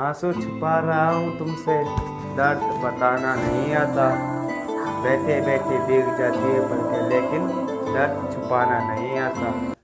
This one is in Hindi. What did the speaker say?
आँसू छुपा रहा हूँ तुमसे। दर्द बताना नहीं आता। बैठे बैठे भीग जाती है बल्कि लेकिन दर्द छुपाना नहीं आता।